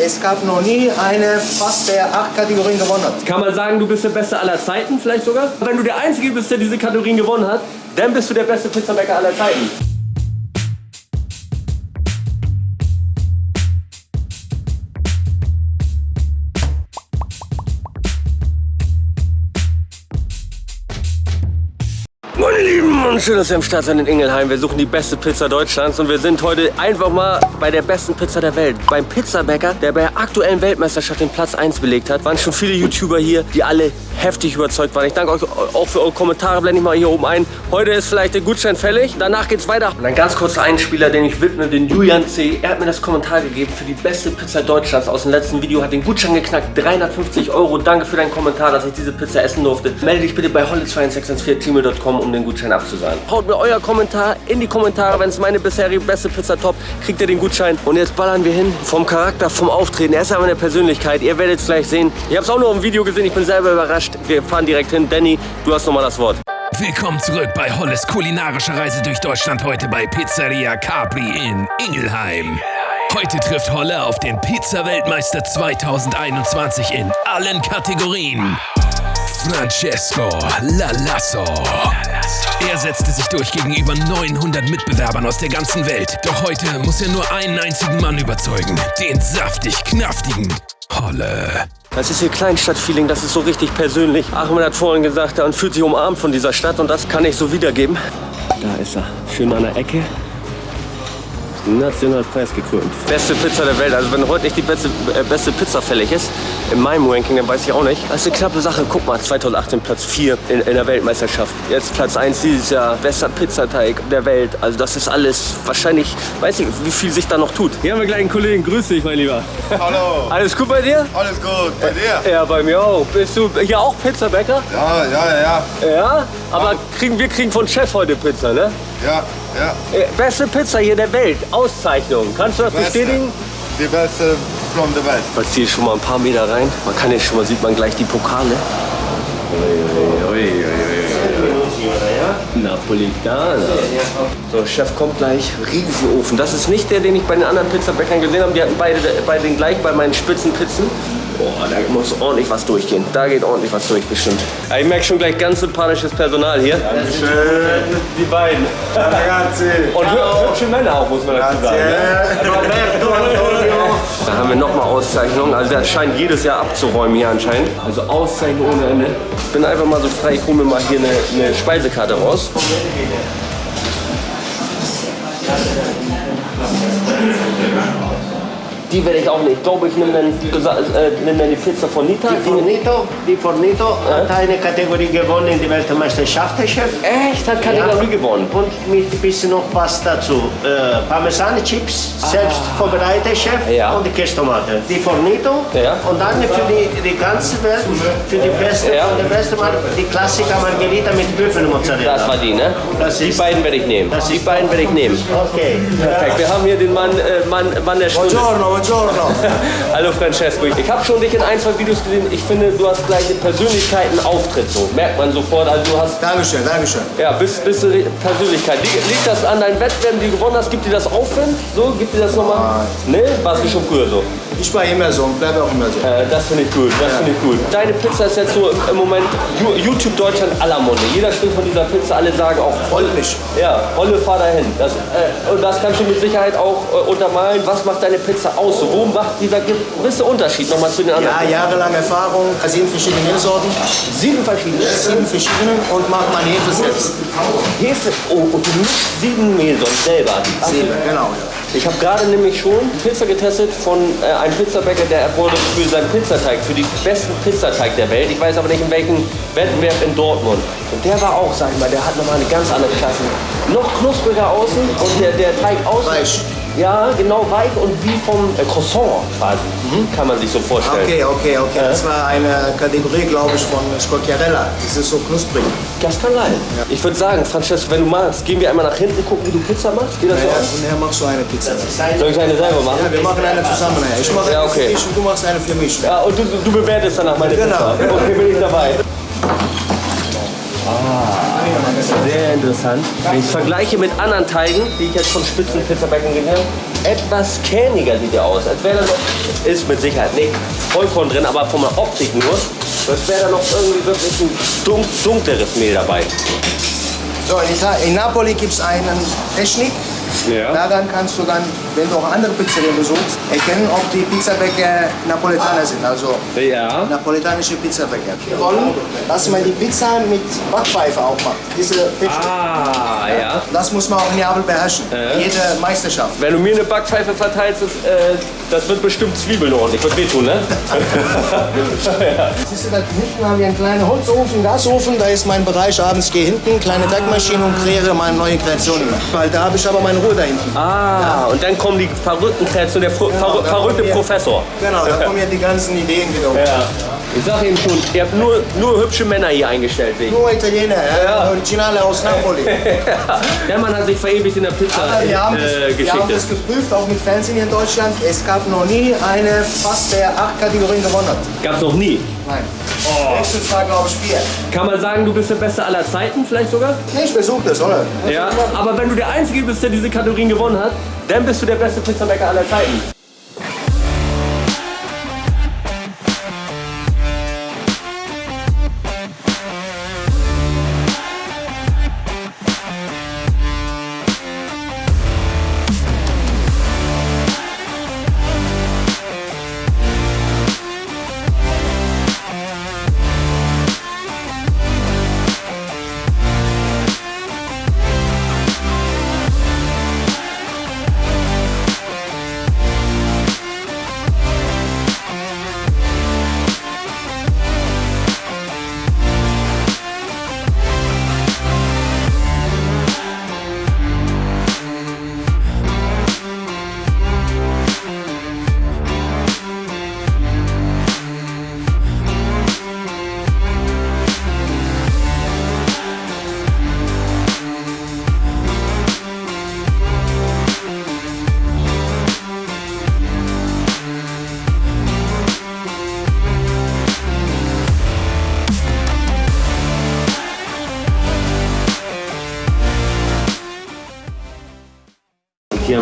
Es gab noch nie eine fast der acht Kategorien gewonnen hat. Kann man sagen, du bist der Beste aller Zeiten vielleicht sogar? Wenn du der Einzige bist, der diese Kategorien gewonnen hat, dann bist du der beste Pizzabäcker aller Zeiten. Lieben, und schön, dass ihr am Start seid in Ingelheim. Wir suchen die beste Pizza Deutschlands und wir sind heute einfach mal bei der besten Pizza der Welt. Beim Pizzabäcker, der bei der aktuellen Weltmeisterschaft den Platz 1 belegt hat. Waren schon viele YouTuber hier, die alle heftig überzeugt waren. Ich danke euch auch für eure Kommentare, blende ich mal hier oben ein. Heute ist vielleicht der Gutschein fällig, danach geht's weiter. Und ein ganz kurzer Einspieler, den ich widme, den Julian C. Er hat mir das Kommentar gegeben für die beste Pizza Deutschlands aus dem letzten Video, hat den Gutschein geknackt, 350 Euro. Danke für deinen Kommentar, dass ich diese Pizza essen durfte. Melde dich bitte bei holly2614 um den Gutschein abzusagen. Haut mir euer Kommentar in die Kommentare, wenn es meine bisherige beste Pizza top, kriegt ihr den Gutschein. Und jetzt ballern wir hin. Vom Charakter, vom Auftreten, er ist aber eine Persönlichkeit. Ihr werdet es gleich sehen. Ich habe es auch nur im Video gesehen, ich bin selber überrascht. Wir fahren direkt hin. Danny, du hast nochmal das Wort. Willkommen zurück bei Holles kulinarische Reise durch Deutschland heute bei Pizzeria Capri in Ingelheim. Heute trifft Holle auf den Pizza-Weltmeister 2021 in allen Kategorien. Francesco Lalasso. Er setzte sich durch gegenüber 900 Mitbewerbern aus der ganzen Welt. Doch heute muss er nur einen einzigen Mann überzeugen. Den saftig-knaftigen Holle. Das ist hier Kleinstadt-Feeling, das ist so richtig persönlich. Achmed hat vorhin gesagt, er fühlt sich umarmt von dieser Stadt und das kann ich so wiedergeben. Da ist er, schön an der Ecke. National preisgekrönt. Beste Pizza der Welt. Also wenn heute nicht die beste, äh, beste Pizza fällig ist, in meinem Ranking, dann weiß ich auch nicht. Das ist eine knappe Sache. Guck mal, 2018 Platz 4 in, in der Weltmeisterschaft. Jetzt Platz 1 dieses Jahr. Bester Pizzateig der Welt. Also das ist alles wahrscheinlich, weiß ich, wie viel sich da noch tut. Hier haben wir gleich einen Kollegen. Grüß dich, mein Lieber. Hallo. Alles gut bei dir? Alles gut. Bei dir? Ja, bei mir auch. Bist du hier auch Pizzabäcker? Ja, ja, ja. Ja? Aber kriegen, wir kriegen von Chef heute Pizza, ne? Ja, ja. Äh, Beste Pizza hier der Welt. Auszeichnung. Kannst du das Beste. bestätigen? Die beste von der Welt. Man zieht schon mal ein paar Meter rein. Man kann jetzt schon mal, sieht man gleich die Pokale. Napolitana. So, Chef kommt gleich. Riesenofen. Das ist nicht der, den ich bei den anderen Pizzabäckern gesehen habe. Die hatten beide, beide den gleichen bei meinen Spitzenpizzen. Boah, da muss ordentlich was durchgehen. Da geht ordentlich was durch, bestimmt. Ja, ich merke schon gleich ganz sympathisches Personal hier. Schön. Die beiden. Ragazzi. Und hü- hübsche Männer auch, muss man dazu sagen. Ne? Da haben wir nochmal Auszeichnungen. Also das scheint jedes Jahr abzuräumen hier anscheinend. Also Auszeichnung ohne Ende. Ich bin einfach mal so frei, ich hole mir mal hier eine, eine Speisekarte raus. Die werde ich auch nicht. Ich glaube, ich nehme dann, äh, nehm die Pizza von Nita. Die Fornito, die Fornito hat eine Kategorie gewonnen in der Weltmeisterschaft, der Chef. Echt? Hat Kategorie gewonnen. Und mit ein bisschen noch was dazu. Äh, Parmesan-Chips, selbst vorbereitet, Chef. Ah. Ja. Und die Käsetomate. Die Fornito. Ja. Und dann für die, die ganze Welt, für die beste, Ja. der beste Mal, die Klassiker Margherita mit Büffelmozzarella. Das war die, ne? Das die ist- beiden werde ich nehmen. das Die beiden werde ich nehmen. Okay. Perfekt. Wir haben hier den Mann, äh, Mann, Mann der Stunde. Buongiorno, buongiorno. Hallo Francesco, ich habe schon dich in ein, zwei Videos gesehen. Ich finde, du hast gleich eine Persönlichkeit, einen Auftritt. So merkt man sofort. Also du hast, Dankeschön, Dankeschön. ja, bist, bist du Re- Persönlichkeit. Liegt, das an deinen Wettbewerben, die du gewonnen hast? Gibt dir das Aufwind? So, gibt dir das nochmal? Ne? Warst du schon früher so? Ich war immer so und bleibe auch immer so. Äh, das finde ich gut, das finde ich gut. Deine Pizza ist jetzt so im, Moment YouTube Deutschland aller Munde. Jeder spricht von dieser Pizza, alle sagen auch voll. Ja, Holle, fahr dahin. Das, äh, und das kannst du mit Sicherheit auch äh, untermalen. Was macht deine Pizza aus? Wo macht dieser gewisse Unterschied nochmal zu den anderen? Ja, jahrelange Erfahrung, sieben verschiedene Mehlsorten, Sieben verschiedene. sieben verschiedene und macht meine Hefe selbst. Hefe. Oh, und du mischst sieben Mehlsorten selber. Sieben, genau. Ja. Ich habe gerade nämlich schon Pizza getestet von äh, einem Pizzabäcker, der wurde für seinen Pizzateig, für die besten Pizzateig der Welt. Ich weiß aber nicht in welchem Wettbewerb in Dortmund. Und der war auch, sag ich mal, der hat nochmal eine ganz andere Klasse. Noch knuspriger außen und der, der Teig außen. Weich. Ja, genau, weich und wie vom äh, Croissant quasi. Kann man sich so vorstellen. Okay, okay, okay. Das war eine Kategorie, glaube ich, von Scocchiarella. Das ist so knusprig. Das kann sein. Ich würde sagen, Francesco, wenn du magst, gehen wir einmal nach hinten, gucken, wie du Pizza machst. Geht das so Ja, aus? und nachher machst du eine Pizza. Soll ich eine selber machen? Ja, wir machen eine zusammen. nachher. Ich mache Ja, eine okay. für dich und du machst eine für mich. Ja, und du, du bewertest danach meine Genau, Pizza. genau. Okay, bin ich dabei. Sehr interessant. Wenn ich vergleiche mit anderen Teigen, die ich jetzt von Spitzenpizzabäckern gesehen habe, etwas kerniger sieht er aus. Als wäre da noch, ist mit Sicherheit nicht Vollkorn drin, aber von der Optik nur, als wäre da noch irgendwie wirklich ein dun dunkleres Mehl dabei. So, in, Napoli gibt es einen Technik. Ja. Daran kannst du dann, wenn du auch andere Pizzerien besuchst, erkennen, ob die Pizzabäcker Napoletaner sind. Also Ja. napoletanische Pizzabäcker. Die wollen, dass man die Pizza mit Backpfeife aufmacht. Diese Technik. Ah, ja. Das muss man auch in Neapel beherrschen. Jede Meisterschaft. Wenn du mir eine Backpfeife verteilst, das, äh, das wird bestimmt Zwiebeln ordentlich. Wird wehtun, ne? Siehst du, da hinten haben wir einen kleinen Holzofen, Gasofen. Da ist mein Bereich abends. Ich gehe hinten, kleine Backmaschine und kreiere meine neue Kreationen. Weil da habe ich aber meine Ruhe da hinten. ah, und dann kommen die verrückten Kreationen, der Fr da verrückte Professor. Genau, da kommen ja die ganzen Ideen wieder. Ja. Ich sag eben schon, ihr habt nur, nur hübsche Männer hier eingestellt. ich. Nur Italiener, ja. Originale aus Napoli. Der Mann hat sich verewigt in der Aber wir haben, das, Pizza-Geschichte. wir haben das geprüft, auch mit Fernsehen hier in Deutschland. Es gab noch nie eine fast der acht Kategorien gewonnen hat. Gab's noch nie. Nein. Oh. Nächstes war, glaube ich, vier. Kann man sagen, du bist der Beste aller Zeiten vielleicht sogar? Nee, ich besuche das, oder? Ja. Aber wenn du der Einzige bist, der diese Kategorien gewonnen hat, dann bist du der beste Pizzabäcker aller Zeiten.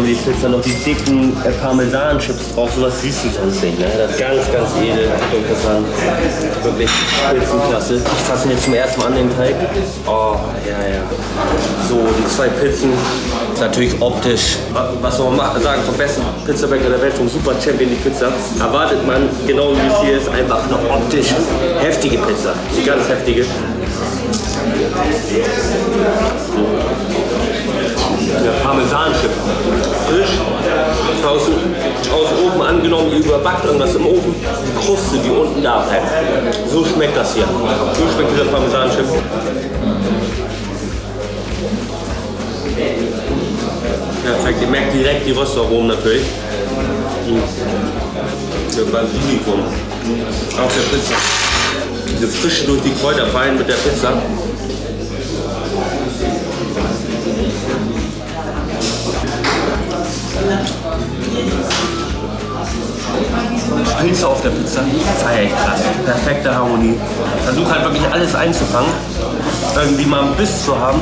Haben die Pizza noch die dicken äh, Parmesan-Chips drauf. Sowas siehst du sonst nicht. Ne? Das ist ganz, ganz edel. Interessant. Wirklich Spitzenklasse. Ich fasse jetzt zum ersten Mal an den Teig. Oh, ja, ja. So, die zwei Pizzen. Ist natürlich optisch. wa- Was soll man ma- sagen vom besten Pizzabäcker der Welt, vom Super Champion die Pizza. Erwartet man, genau wie es hier ist, einfach eine optisch heftige Pizza. Die ganz heftige. Der Parmesanchip. Frisch. Aus, aus dem Ofen angenommen, überbackt irgendwas im Ofen. Die Kruste, die unten da bleibt. So schmeckt das hier. So schmeckt dieser Parmesanchip. Perfekt, ihr merkt direkt die Röstaromen natürlich. Mhm. Der Basilikum auf der Pizza. Diese Frische durch die Kräuter fein mit der Pizza. Auf der Pizza, feier ich krass. Perfekte Harmonie. Versuche halt wirklich alles einzufangen. Irgendwie mal einen Biss zu haben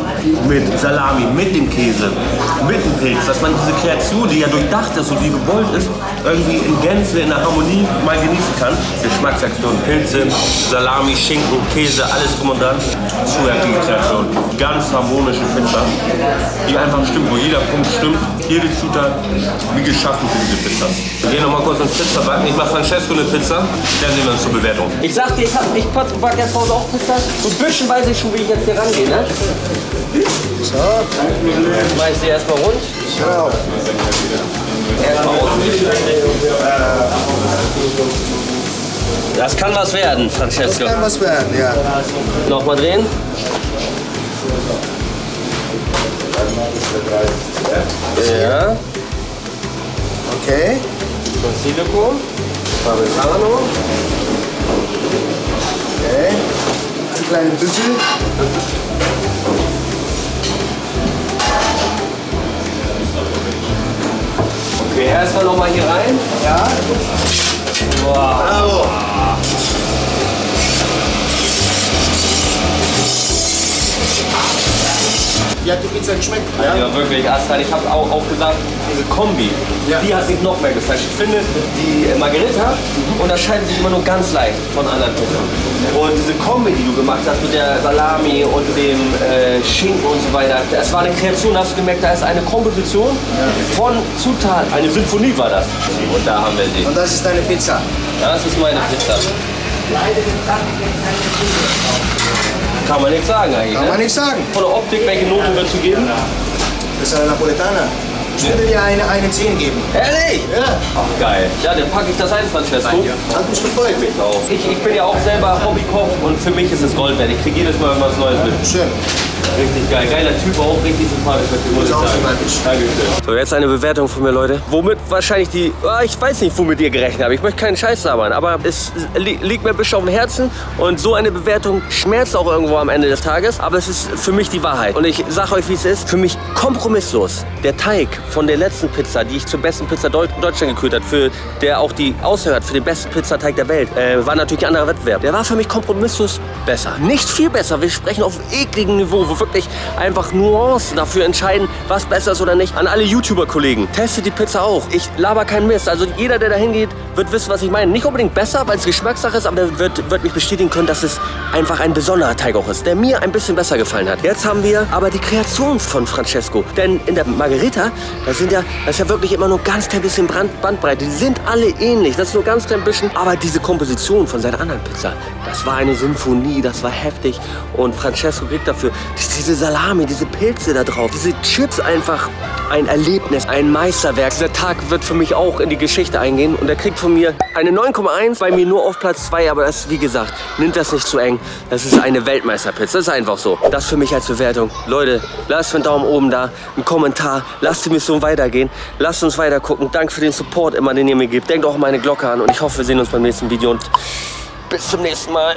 mit Salami, mit dem Käse, mit dem Pilz. Dass man diese Kreation, die ja durchdacht ist und die gewollt ist, irgendwie in Gänze, in der Harmonie mal genießen kann. Geschmacksaktion, Pilze, Salami, Schinken, Käse, alles drum und dran. Zu heftige Kreation. Ganz harmonische Pizza, die einfach stimmt, wo jeder Punkt stimmt. Jede Zutat wie geschaffen für diese Pizza. Wir gehen noch mal kurz ins Pizzabacken. Ich mache Francesco eine Pizza, dann sehen wir uns zur Bewertung. Ich sagte, ich, hab, ich back jetzt Hause auch Pizza. So ein bisschen weiß ich schon, wie ich jetzt hier rangehe, ne? So, Mach ich sie erstmal rund. genau. Erstmal. Das kann was werden, Francesco. Kann was werden, ja. Nochmal drehen. Ja, Okay. Basilikum, Parmesano. Okay. Ein kleinen Büffel. Okay, erstmal nochmal hier rein. Ja. Bravo. Wie hat die Pizza geschmeckt? Ja? Ja, wirklich, Aslan, ich habe auch, auch gesagt, diese Kombi, Ja. die hat mich noch mehr geflasht. Ich finde, die Margarita unterscheiden sich immer nur ganz leicht von anderen Pizzen. Und diese Kombi, die du gemacht hast mit der Salami und dem äh, Schinken und so weiter, das war eine Kreation, hast du gemerkt, da ist eine Komposition von Zutaten. Eine Symphonie war das. Und da haben wir sie. Und das ist deine Pizza. Das ist meine Pizza. Kann man nichts sagen eigentlich. Kann ne? man nichts sagen. Von der Optik, welche Note würdest du geben? Das ist eine Napoletana. Ich würde dir eine, eine 10 geben. Ehrlich? Ja, Ach, geil. Ja, dann packe ich das ein, Francesco. hat mich gefreut. Ich auch. Ich, ich bin ja auch selber Hobbykoch und für mich ist es Gold wert. Ich kriege jedes Mal was Neues mit. Schön. Richtig geil. Geiler Typ, auch richtig sympathisch mit dem, muss auch sympathisch. Dankeschön. So, jetzt eine Bewertung von mir, Leute. Womit wahrscheinlich die, ah, ich weiß nicht, womit ihr gerechnet habt. Ich möchte keinen Scheiß labern, aber es li liegt mir ein bisschen auf dem Herzen und so eine Bewertung schmerzt auch irgendwo am Ende des Tages, aber es ist für mich die Wahrheit. Und ich sag euch, wie es ist, für mich kompromisslos. Der Teig von der letzten Pizza, die ich zur besten Pizza Deu Deutschland gekürt hat, für der auch die aushört für den besten Pizzateig der Welt, äh, war natürlich ein anderer Wettbewerb. Der war für mich kompromisslos besser. Nicht viel besser. Wir sprechen auf ekligem Niveau, wo wirklich einfach Nuancen dafür entscheiden, was besser ist oder nicht. An alle YouTuber-Kollegen, testet die Pizza auch. Ich laber keinen Mist. Also jeder, der da hingeht, wird wissen, was ich meine. Nicht unbedingt besser, weil es Geschmackssache ist, aber der wird, wird mich bestätigen können, dass es einfach ein besonderer Teig auch ist, der mir ein bisschen besser gefallen hat. Jetzt haben wir aber die Kreation von Francesco. Denn in der Margherita, da sind ja, das ist ja wirklich immer nur ganz klein bisschen Brand, Bandbreite. Die sind alle ähnlich. Das ist nur ganz klein bisschen. Aber diese Komposition von seiner anderen Pizza, das war eine Symphonie, das war heftig. Und Francesco kriegt dafür diese Salami, diese Pilze da drauf, diese Chips einfach ein Erlebnis, ein Meisterwerk. Dieser Tag wird für mich auch in die Geschichte eingehen und er kriegt von mir eine 9,1, bei mir nur auf Platz 2, aber das, wie gesagt, nimmt das nicht zu eng. Das ist eine Weltmeisterpizza, das ist einfach so. Das für mich als Bewertung. Leute, lasst einen Daumen oben da, einen Kommentar, lasst die Mission weitergehen, lasst uns weiter gucken. Danke für den Support immer, den ihr mir gebt. Denkt auch meine Glocke an und ich hoffe, wir sehen uns beim nächsten Video und bis zum nächsten Mal.